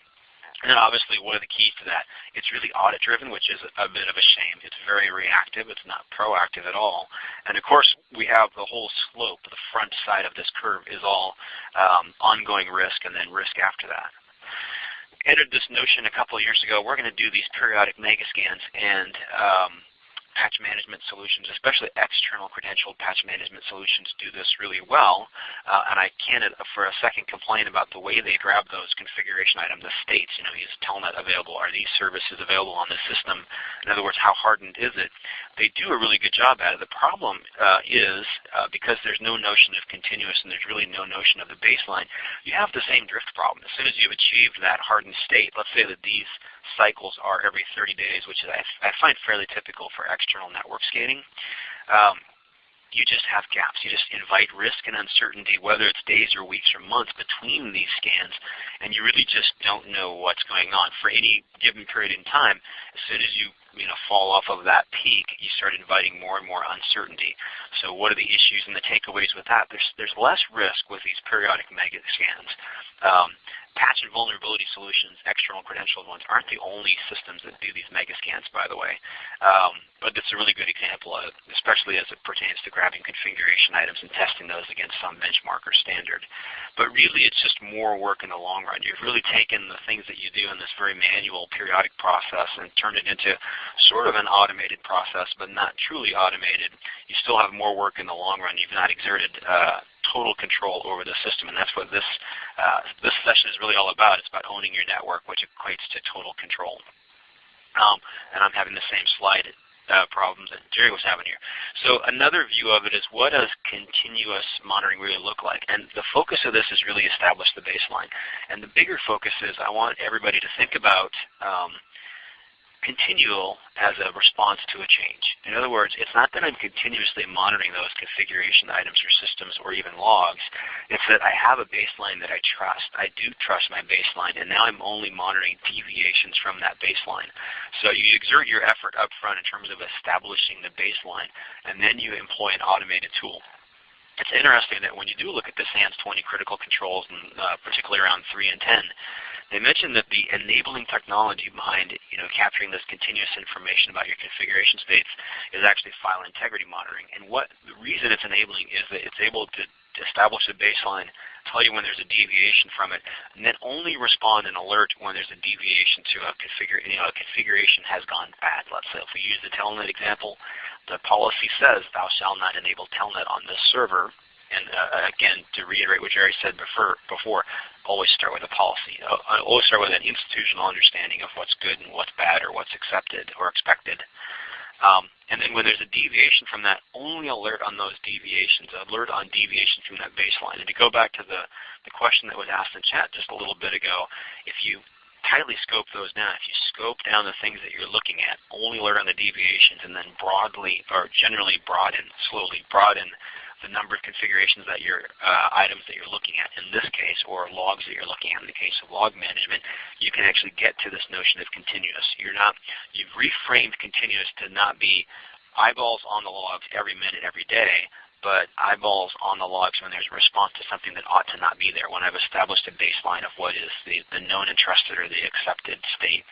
and then obviously one of the keys to that? It's really audit driven, which is a bit of a shame. It's very reactive. It's not proactive at all. And of course we have the whole slope, the front side of this curve is all um, ongoing risk and then risk after that entered this notion a couple of years ago. We're going to do these periodic mega scans, and um, patch management solutions, especially external credentialed patch management solutions do this really well. Uh, and I can't uh, for a second complain about the way they grab those configuration items, the states, you know, is Telnet available? Are these services available on the system? In other words, how hardened is it? They do a really good job at it. The problem uh, is uh, because there's no notion of continuous and there's really no notion of the baseline, you have the same drift problem. As soon as you've achieved that hardened state, let's say that these cycles are every 30 days, which I, I find fairly typical for external network scanning. Um, you just have gaps. You just invite risk and uncertainty, whether it's days or weeks or months between these scans, and you really just don't know what's going on. For any given period in time, as soon as you you know, fall off of that peak, you start inviting more and more uncertainty. So what are the issues and the takeaways with that? There's, there's less risk with these periodic mega scans. Um, patch and vulnerability solutions, external credentialed ones, aren't the only systems that do these mega scans, by the way. Um, but it's a really good example, of, especially as it pertains to grabbing configuration items and testing those against some benchmark or standard. But really, it's just more work in the long run. You've really taken the things that you do in this very manual periodic process and turned it into sort of an automated process, but not truly automated. You still have more work in the long run. You've not exerted uh, total control over the system, and that's what this uh, this session is really all about. It's about owning your network, which equates to total control. Um, and I'm having the same slide uh, problems that Jerry was having here. So another view of it is what does continuous monitoring really look like? And the focus of this is really establish the baseline. And the bigger focus is I want everybody to think about um, continual as a response to a change. In other words, it's not that I'm continuously monitoring those configuration items or systems or even logs. It's that I have a baseline that I trust. I do trust my baseline, and now I'm only monitoring deviations from that baseline. So you exert your effort up front in terms of establishing the baseline, and then you employ an automated tool it's interesting that when you do look at the SANS 20 critical controls, and uh, particularly around 3 and 10, they mentioned that the enabling technology behind you know, capturing this continuous information about your configuration states is actually file integrity monitoring. And what the reason it's enabling is that it's able to establish a baseline, tell you when there's a deviation from it, and then only respond and alert when there's a deviation to a, configura you know, a configuration has gone bad. Let's say if we use the Telnet example, the policy says thou shalt not enable Telnet on this server and uh, again, to reiterate what Jerry said before, before, always start with a policy. Uh, always start with an institutional understanding of what's good and what's bad or what's accepted or expected. Um, and then when there's a deviation from that, only alert on those deviations, alert on deviations from that baseline. And to go back to the, the question that was asked in chat just a little bit ago, if you tightly scope those down, if you scope down the things that you're looking at, only alert on the deviations, and then broadly or generally broaden, slowly broaden the number of configurations that your uh, items that you're looking at in this case, or logs that you're looking at in the case of log management, you can actually get to this notion of continuous. You're not, you've reframed continuous to not be eyeballs on the logs every minute, every day, but eyeballs on the logs when there's a response to something that ought to not be there, when I've established a baseline of what is the, the known and trusted or the accepted state.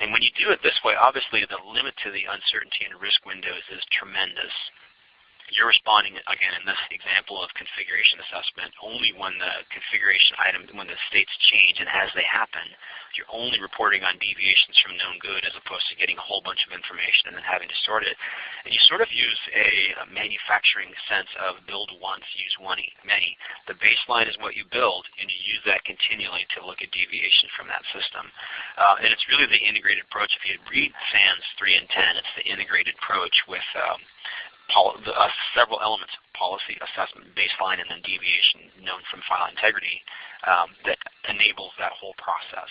And when you do it this way, obviously the limit to the uncertainty and risk windows is tremendous you're responding, again, in this example of configuration assessment, only when the configuration item, when the states change and as they happen, you're only reporting on deviations from known good as opposed to getting a whole bunch of information and then having to sort it. And you sort of use a, manufacturing sense of build once, use one, many. The baseline is what you build, and you use that continually to look at deviation from that system. Uh, and it's really the integrated approach. If you read SANS 3 and 10, it's the integrated approach with um, uh, several elements, policy, assessment, baseline, and then deviation known from file integrity um, that enables that whole process.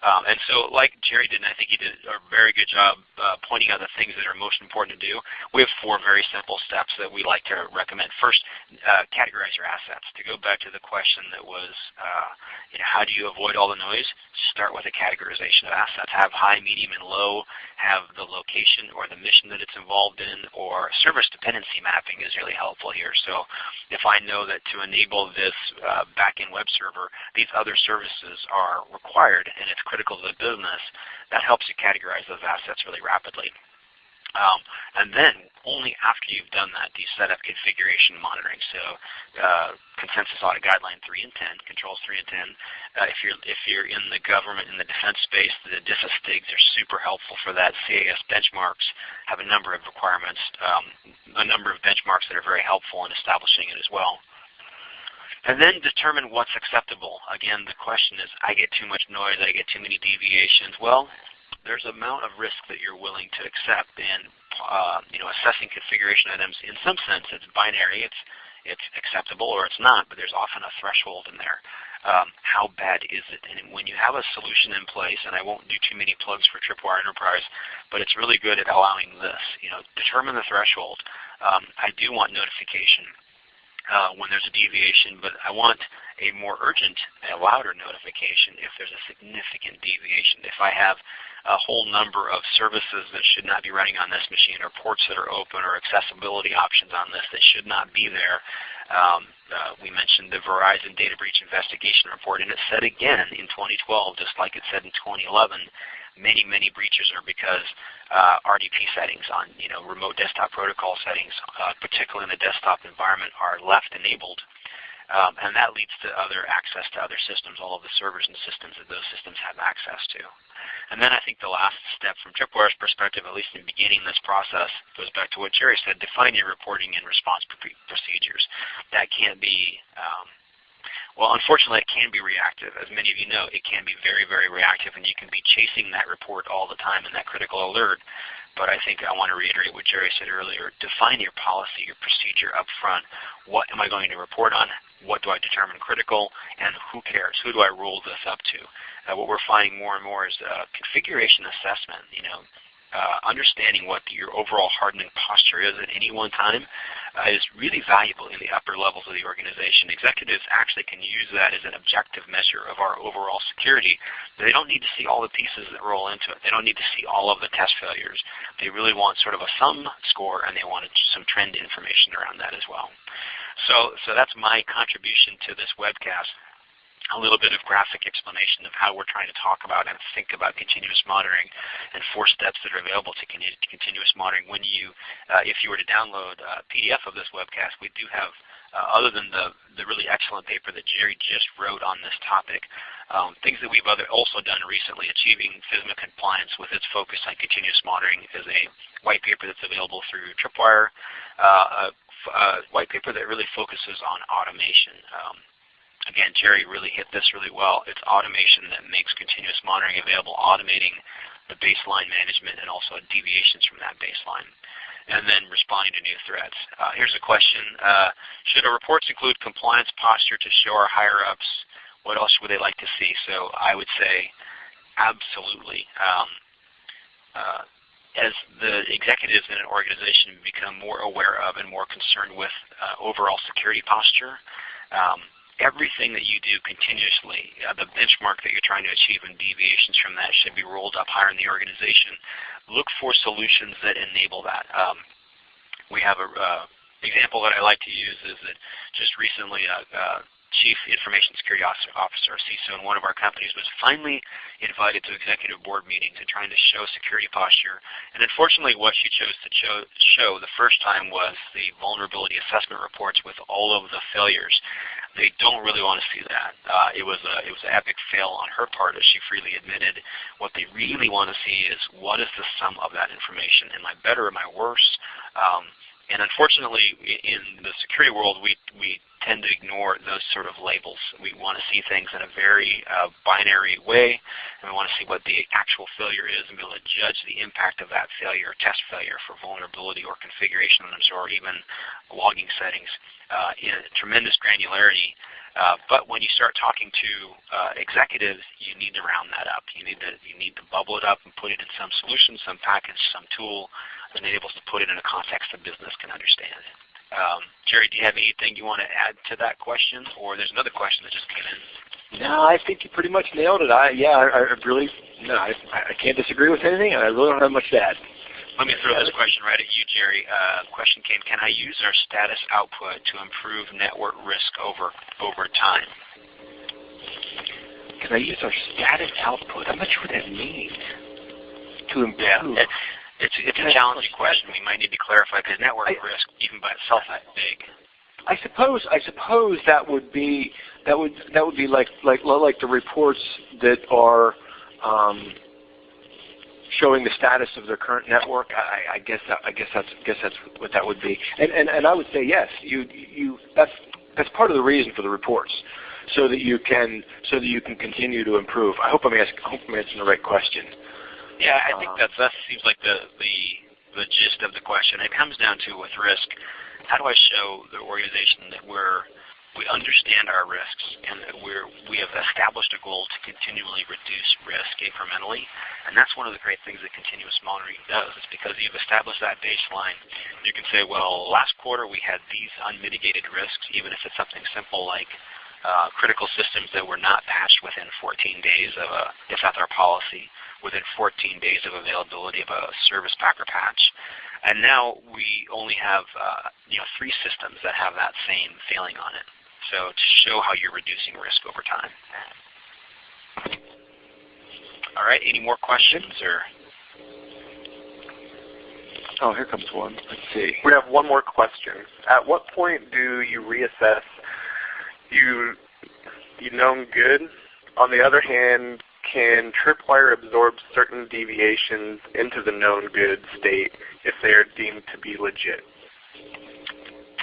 Um, and so like Jerry did, and I think he did a very good job uh, pointing out the things that are most important to do, we have four very simple steps that we like to recommend. First, uh, categorize your assets. To go back to the question that was, uh, you know, how do you avoid all the noise? Start with a categorization of assets. Have high, medium, and low. Have the location or the mission that it's involved in, or service dependency mapping is really helpful here. So if I know that to enable this uh, backend web server, these other services are required, and it's critical to the business, that helps you categorize those assets really rapidly. Um, and then only after you've done that do you set up configuration monitoring. So uh, consensus audit guideline 3 and 10, controls 3 and 10. Uh, if you're if you're in the government in the defense space, the DISA STIGs are super helpful for that. CIS benchmarks have a number of requirements, um, a number of benchmarks that are very helpful in establishing it as well. And then determine what's acceptable. Again, the question is, I get too much noise, I get too many deviations. Well, there's an amount of risk that you're willing to accept and uh, you know, assessing configuration items in some sense it's binary. It's it's acceptable or it's not, but there's often a threshold in there. Um, how bad is it? And when you have a solution in place, and I won't do too many plugs for Tripwire Enterprise, but it's really good at allowing this. You know, determine the threshold. um, I do want notification uh, when there's a deviation, but I want a more urgent, a louder notification if there's a significant deviation. If I have a whole number of services that should not be running on this machine or ports that are open or accessibility options on this that should not be there. Um, uh, we mentioned the Verizon Data Breach Investigation Report, and it said again in 2012, just like it said in 2011, many, many breaches are because uh, RDP settings on you know remote desktop protocol settings, uh, particularly in the desktop environment, are left enabled. Um, and that leads to other access to other systems, all of the servers and systems that those systems have access to. And then I think the last step from Tripwire's perspective, at least in beginning this process, goes back to what Jerry said, define your reporting and response procedures. That can't be um, well, unfortunately, it can be reactive. As many of you know, it can be very, very reactive, and you can be chasing that report all the time in that critical alert. But I think I want to reiterate what Jerry said earlier. Define your policy, your procedure up front. What am I going to report on? What do I determine critical? And who cares? Who do I roll this up to? Uh, what we're finding more and more is uh, configuration assessment. You know, uh, understanding what your overall hardening posture is at any one time uh, is really valuable in the upper levels of the organization. Executives actually can use that as an objective measure of our overall security. They don't need to see all the pieces that roll into it. They don't need to see all of the test failures. They really want sort of a sum score and they want some trend information around that as well. So, so that's my contribution to this webcast a little bit of graphic explanation of how we're trying to talk about and think about continuous monitoring and four steps that are available to continuous monitoring. When you, uh, if you were to download a PDF of this webcast, we do have, uh, other than the, the really excellent paper that Jerry just wrote on this topic, um, things that we've other, also done recently, achieving FISMA compliance with its focus on continuous monitoring is a white paper that's available through Tripwire, uh, a, a, white paper that really focuses on automation. Um, Again, Jerry really hit this really well. It's automation that makes continuous monitoring available, automating the baseline management and also deviations from that baseline. And then responding to new threats. Uh, here's a question. Uh, should our reports include compliance posture to show our higher-ups? What else would they like to see? So I would say absolutely. Um, uh, as the executives in an organization become more aware of and more concerned with uh, overall security posture, um, everything that you do continuously, uh, the benchmark that you're trying to achieve and deviations from that should be rolled up higher in the organization. Look for solutions that enable that. Um, we have an uh, example that I like to use is that just recently uh, uh Chief Information Security Officer, CISO, in one of our companies was finally invited to executive board meetings and trying to show security posture. And unfortunately, what she chose to show, show the first time was the vulnerability assessment reports with all of the failures. They don't really want to see that. Uh, it was a it was an epic fail on her part, as she freely admitted. What they really want to see is what is the sum of that information? Am I better? Am I worse? Um, and unfortunately, in the security world, we, we tend to ignore those sort of labels. We want to see things in a very uh, binary way, and we want to see what the actual failure is and be able to judge the impact of that failure, test failure for vulnerability or configuration limits or even logging settings uh, in tremendous granularity. Uh, but when you start talking to uh, executives, you need to round that up. You need to you need to bubble it up and put it in some solution, some package, some tool and enables to put it in a context the business can understand. Um, Jerry, do you have anything you want to add to that question, or there's another question that just came in? No, I think you pretty much nailed it. I yeah, I, I really no, I, I can't disagree with anything, and I really don't have much to add. Let me throw this question right at you, Jerry. Uh, question came: Can I use our status output to improve network risk over over time? Can I use our status output? I'm not sure what that means. To improve. Yeah, it's, it's a challenging question. We might need to clarify because network I, risk, even by itself, is big. I suppose I suppose that would be that would that would be like like like the reports that are um, showing the status of their current network. I, I guess that, I guess that's I guess that's what that would be. And, and and I would say yes. You you that's that's part of the reason for the reports, so that you can so that you can continue to improve. I hope I'm asking I hope I'm answering the right question. Yeah, I think um, that's, that seems like the, the, the gist of the question. It comes down to with risk, how do I show the organization that we're we understand our risks and that we're, we have established a goal to continually reduce risk incrementally, and that's one of the great things that continuous monitoring does is because you've established that baseline, you can say, well, last quarter we had these unmitigated risks, even if it's something simple like uh, critical systems that were not patched within 14 days of a, if that's our policy, within 14 days of availability of a service pack or patch. And now we only have uh, you know three systems that have that same failing on it. So to show how you're reducing risk over time. All right, any more questions or? Oh, here comes one. Let's see. We have one more question. At what point do you reassess you you known good? On the other hand, can Tripwire absorb certain deviations into the known good state if they are deemed to be legit?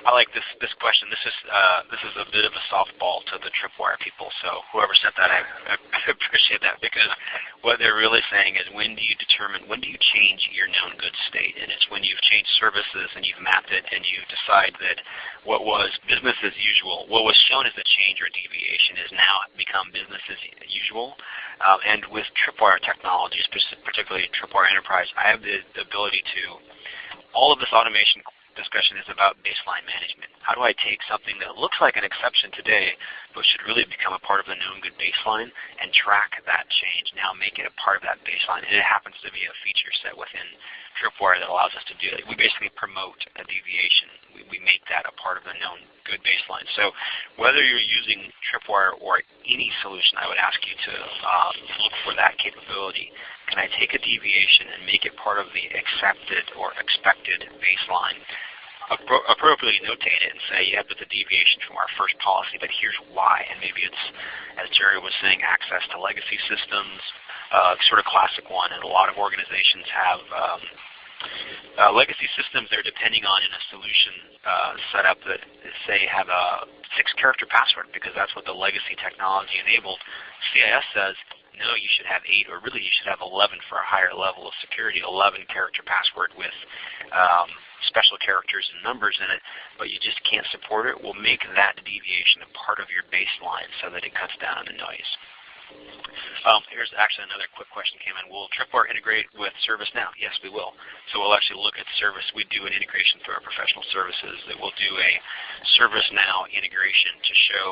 I like this this question. This is uh, this is a bit of a softball to the tripwire people. So whoever sent that, I, I appreciate that because what they're really saying is when do you determine when do you change your known good state, and it's when you've changed services and you've mapped it and you decide that what was business as usual, what was shown as a change or deviation, is now become business as usual. Uh, and with tripwire technologies, particularly tripwire enterprise, I have the, the ability to all of this automation discussion is about baseline management. How do I take something that looks like an exception today, but should really become a part of the known good baseline, and track that change, now make it a part of that baseline. And it happens to be a feature set within Tripwire that allows us to do it. We basically promote a deviation. We, we make that a part of the known good baseline. So whether you're using Tripwire or any solution, I would ask you to uh, look for that capability. Can I take a deviation and make it part of the accepted or expected baseline? Appro appropriately notate it and say, yeah, that's a deviation from our first policy, but here's why. And maybe it's, as Jerry was saying, access to legacy systems, uh, sort of classic one, and a lot of organizations have um, uh, legacy systems they're depending on in a solution uh, setup that say have a six character password because that's what the legacy technology enabled. CIS says no, you should have eight, or really you should have 11 for a higher level of security, 11 character password with um, special characters and numbers in it, but you just can't support it, we'll make that deviation a part of your baseline so that it cuts down on the noise. Um, here's actually another quick question came in. Will Tripwire integrate with ServiceNow? Yes, we will. So we'll actually look at service. We do an integration through our professional services that will do a ServiceNow integration to show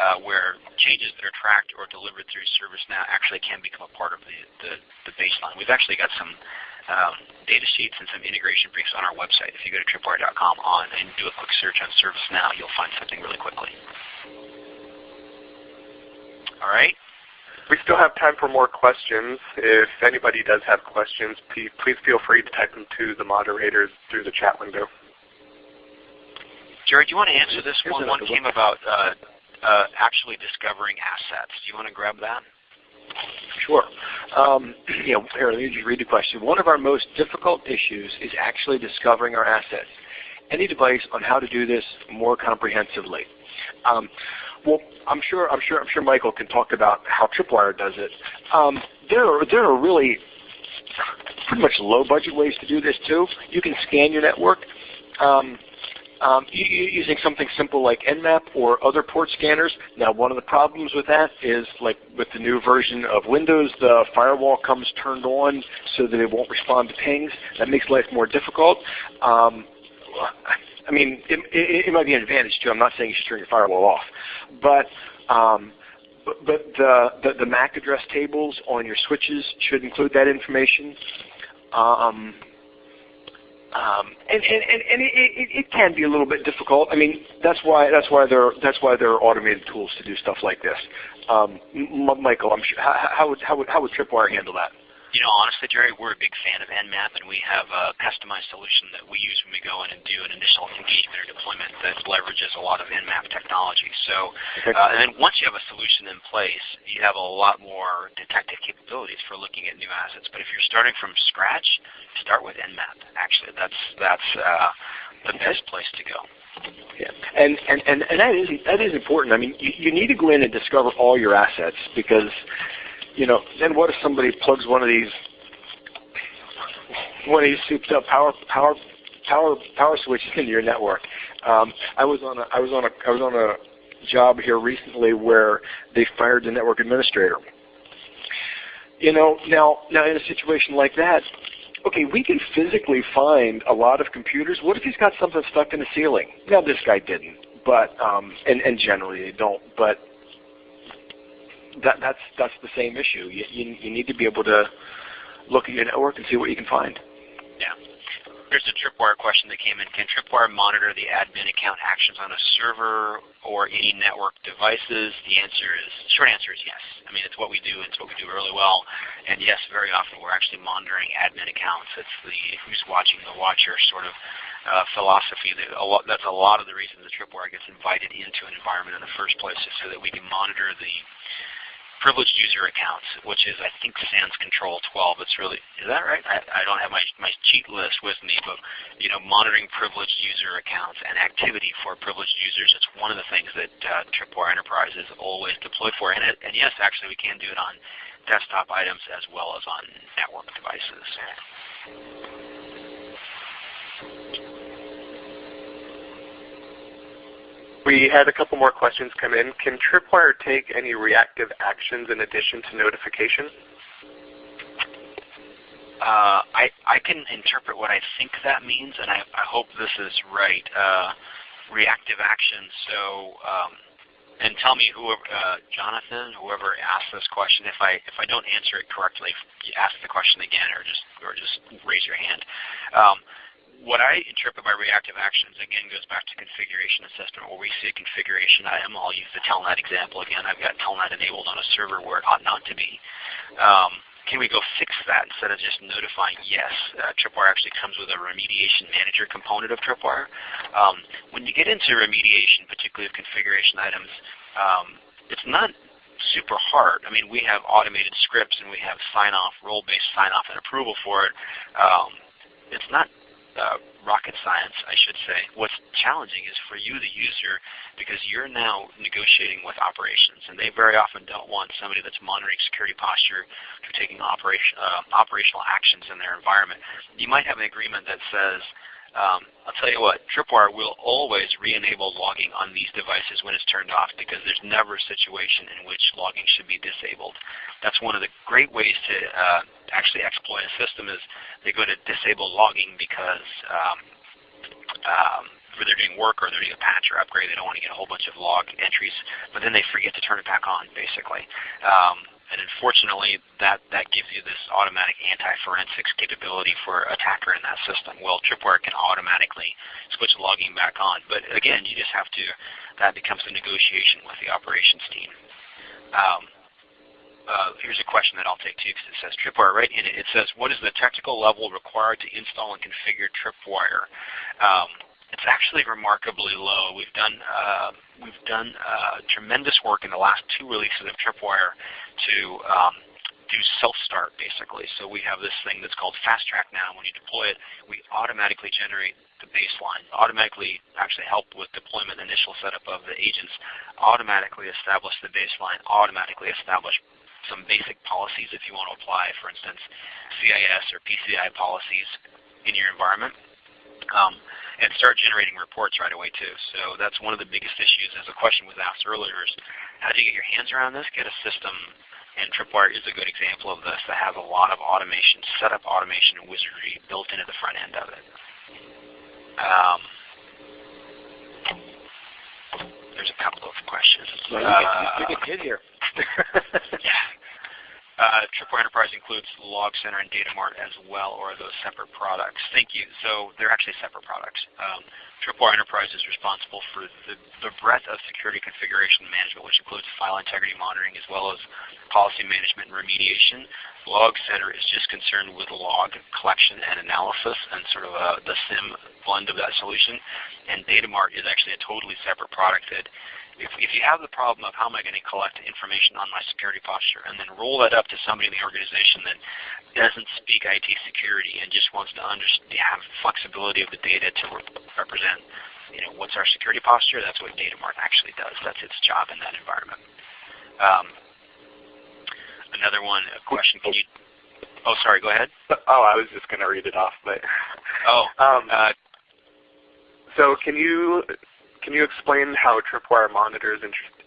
uh, where changes that are tracked or delivered through ServiceNow actually can become a part of the, the, the baseline. We've actually got some um, data sheets and some integration briefs on our website. If you go to tripwire.com on and do a quick search on ServiceNow, you'll find something really quickly. All right. We still have time for more questions. If anybody does have questions, please feel free to type them to the moderators through the chat window. Jerry, do you want to answer this one? One came about uh, uh, actually discovering assets. Do you want to grab that? Sure. Um, you know, here, let me just read the question. One of our most difficult issues is actually discovering our assets. Any advice on how to do this more comprehensively? Well, I'm sure, I'm sure, I'm sure Michael can talk about how Tripwire does it. Um, there, are, there are really pretty much low budget ways to do this too. You can scan your network. Um, um, using something simple like Nmap or other port scanners. Now one of the problems with that is like with the new version of Windows, the firewall comes turned on so that it won't respond to pings. That makes life more difficult. Um, I mean, it, it, it, might be an advantage too. I'm not saying you should turn your firewall off, but um, but, the, the, the MAC address tables on your switches should include that information. Um, um, and and, and, and it, it, it, can be a little bit difficult. I mean, that's why that's why there that's why there are automated tools to do stuff like this. Um, Michael, I'm sure, how, how, would how would how would Tripwire handle that? You know, honestly, Jerry, we're a big fan of Nmap, and we have a customized solution that we use when we go in and do an initial engagement or deployment that leverages a lot of Nmap technology. So, uh, and then once you have a solution in place, you have a lot more detective capabilities for looking at new assets. But if you're starting from scratch, start with Nmap. Actually, that's that's uh, the best place to go. Yeah, and, and, and, and that is that is important. I mean, you, you need to go in and discover all your assets because you know, then what if somebody plugs one of these one of these souped up power power power power switches into your network? Um, I was on a I was on a I was on a job here recently where they fired the network administrator. You know, now now in a situation like that, okay, we can physically find a lot of computers. What if he's got something stuck in the ceiling? Now this guy didn't, but um, and and generally they don't. But that that's that's the same issue. You, you you need to be able to look at your network and see what you can find. Yeah. Here's a Tripwire question that came in. Can Tripwire monitor the admin account actions on a server or any network devices? The answer is, short answer is yes. I mean, it's what we do. It's what we do really well. And yes, very often we're actually monitoring admin accounts. It's the who's watching the watcher sort of uh, philosophy. That a lot, that's a lot of the reason the Tripwire gets invited into an environment in the first place is so that we can monitor the privileged user accounts, which is I think SANS Control 12. It's really is that right? I, I don't have my my cheat list with me, but you know, monitoring privileged user accounts and activity for privileged users. It's one of the things that uh, Tripwire Enterprise is always deployed for. And, it, and yes, actually, we can do it on desktop items as well as on network devices. We had a couple more questions come in. Can Tripwire take any reactive actions in addition to notification? Uh, I, I can interpret what I think that means, and I, I hope this is right. Uh, reactive actions. So, um, and tell me, whoever, uh, Jonathan, whoever asked this question, if I if I don't answer it correctly, ask the question again, or just or just raise your hand. Um, what I interpret by reactive actions, again, goes back to configuration assessment where we see a configuration item. I'll use the Telnet example again. I've got Telnet enabled on a server where it ought not to be. Um, can we go fix that instead of just notifying yes? Uh, Tripwire actually comes with a remediation manager component of Tripwire. Um, when you get into remediation, particularly of configuration items, um, it's not super hard. I mean, we have automated scripts and we have sign-off, role-based sign-off and approval for it. Um, it's not uh, rocket science, I should say. What's challenging is for you, the user, because you're now negotiating with operations, and they very often don't want somebody that's monitoring security posture to taking operation, uh, operational actions in their environment. You might have an agreement that says, um, I'll tell you what, Tripwire will always re-enable logging on these devices when it's turned off because there's never a situation in which logging should be disabled. That's one of the great ways to uh, actually exploit a system is they go to disable logging because um, um, they're doing work or they're doing a patch or upgrade. They don't want to get a whole bunch of log entries, but then they forget to turn it back on, basically. Um, and unfortunately, that, that gives you this automatic anti-forensics capability for attacker in that system. Well, Tripwire can automatically switch logging back on. But again, you just have to, that becomes a negotiation with the operations team. Um, uh, here's a question that I'll take too because it says Tripwire right in it. It says, what is the technical level required to install and configure Tripwire? Um, it's actually remarkably low. We've done uh, we've done uh, tremendous work in the last two releases of Tripwire to um, do self-start basically. So we have this thing that's called Fast Track now. When you deploy it, we automatically generate the baseline, automatically actually help with deployment initial setup of the agents, automatically establish the baseline, automatically establish some basic policies if you want to apply, for instance, CIS or PCI policies in your environment. Um, and start generating reports right away too. So that's one of the biggest issues. As a question was asked earlier, is how do you get your hands around this? Get a system, and Tripwire is a good example of this that has a lot of automation, setup automation and wizardry built into the front end of it. Um, there's a couple of questions. So you, get, you get hit here. yeah. Uh, Tripwire Enterprise includes Log Center and Datamart as well, or are those separate products? Thank you. So they're actually separate products. Um, Tripwire Enterprise is responsible for the, the breadth of security configuration management, which includes file integrity monitoring as well as policy management and remediation. Log Center is just concerned with log collection and analysis and sort of a, the SIM blend of that solution. And Datamart is actually a totally separate product that if, if you have the problem of how am I going to collect information on my security posture and then roll that up to somebody in the organization that doesn't speak IT security and just wants to understand, have flexibility of the data to re represent you know, what's our security posture, that's what Datamart actually does. That's its job in that environment. Um, another one, a question, can you, oh sorry, go ahead. Oh, I was just going to read it off. but Oh, um, uh, so can you Can you explain how Tripwire monitors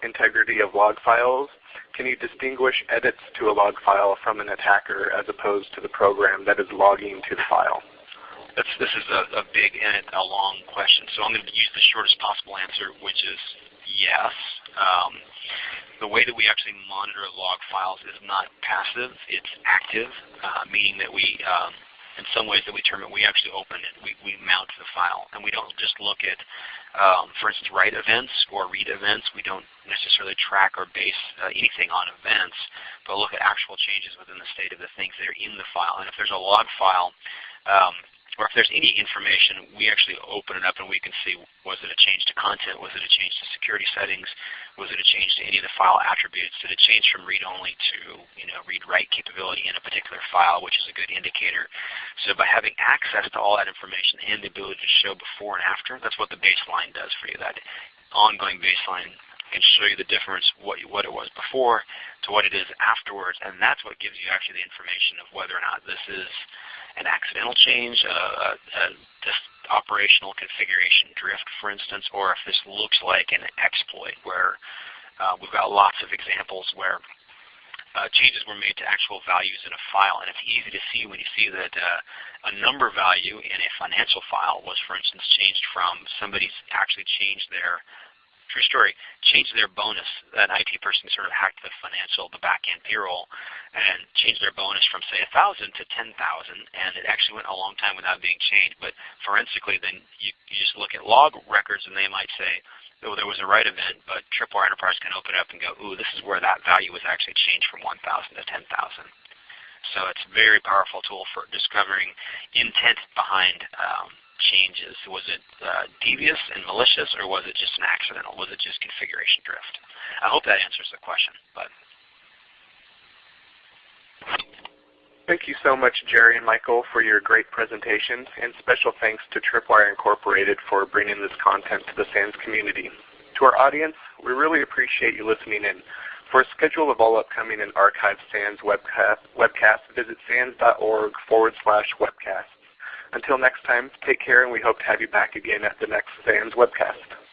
integrity of log files? Can you distinguish edits to a log file from an attacker as opposed to the program that is logging to the file? That's, this is a, a big and a long question, so I'm going to use the shortest possible answer, which is yes. Um, the way that we actually monitor log files is not passive, it's active, uh, meaning that we um, in some ways that we term it, we actually open it. We, we mount the file. And we don't just look at, um, for instance, write events or read events. We don't necessarily track or base uh, anything on events, but look at actual changes within the state of the things that are in the file. And if there's a log file, um, or if there's any information, we actually open it up and we can see was it a change to content, was it a change to security settings, was it a change to any of the file attributes, did it change from read-only to you know read-write capability in a particular file, which is a good indicator. So by having access to all that information and the ability to show before and after, that's what the baseline does for you. That ongoing baseline can show you the difference, what, what it was before to what it is afterwards, and that's what gives you actually the information of whether or not this is an accidental change, uh, this operational configuration drift, for instance, or if this looks like an exploit where uh, we've got lots of examples where uh, changes were made to actual values in a file, and it's easy to see when you see that uh, a number value in a financial file was, for instance, changed from somebody's actually changed their true story, changed their bonus. An IT person sort of hacked the financial, the back-end payroll, and changed their bonus from say 1,000 to 10,000, and it actually went a long time without being changed. But forensically, then you, you just look at log records, and they might say, oh, there was a write event, but Tripwire Enterprise can open it up and go, ooh, this is where that value was actually changed from 1,000 to 10,000. So it's a very powerful tool for discovering intent behind um, changes? Was it uh, devious and malicious, or was it just an accidental? Was it just configuration drift? I hope that answers the question. But Thank you so much, Jerry and Michael, for your great presentations, and special thanks to Tripwire Incorporated for bringing this content to the SANS community. To our audience, we really appreciate you listening in. For a schedule of all upcoming and archived SANS webcast, webcasts, visit sans.org forward slash webcast. Until next time, take care and we hope to have you back again at the next SANS webcast.